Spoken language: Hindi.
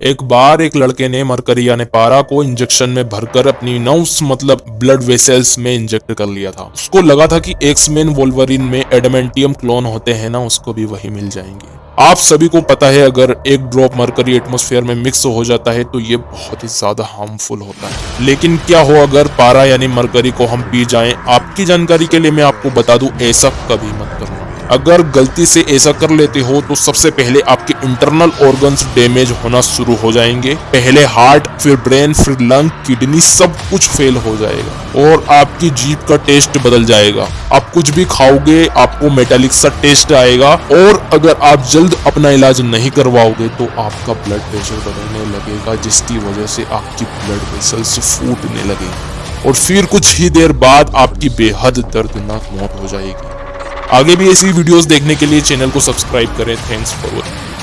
एक बार एक लड़के ने मरकरी यानी पारा को इंजेक्शन में भरकर अपनी नर्व्स मतलब ब्लड वेसल्स में इंजेक्ट कर लिया था। उसको लगा था कि एक्समैन वोल्वरिन में एडमेंटियम क्लोन होते हैं ना, उसको भी वही मिल जाएँगे। आप सभी को पता है, अगर एक ड्रॉप मरकरी एटमोस्फेयर में मिक्स हो जाता है तो ये बहुत ही ज़्यादा हार्मफुल होता है। लेकिन क्या हो, अगर पारा यानी मरकरी को हम पी जाएँ? आपकी जानकारी के लिए मैं आपको बता दूँ, ऐसा कभी मत करना अगर गलती से ऐसा कर लेते हो तो सबसे पहले आपके इंटरनल ऑर्गन्स डैमेज होना शुरू हो जाएँगे। पहले हार्ट फिर ब्रेन फिर लंग किडनी सब कुछ फेल हो जाएगा और आपकी जीप का टेस्ट बदल जाएगा। आप कुछ भी खाओगे, आपको मेटालिक सा टेस्ट आएगा और अगर आप जल्द अपना इलाज नहीं करवाओगे तो आपका ब्लड प्रेशर बढ़ने लगेगा, जिसकी वजह से आपकी ब्लड वेसल्स फूटने लगेगी और फिर कुछ ही देर बाद आपकी बेहद दर्दनाक मौत हो जाएगी। आगे भी ऐसी वीडियोस देखने के लिए चैनल को सब्सक्राइब करें. Thanks for watching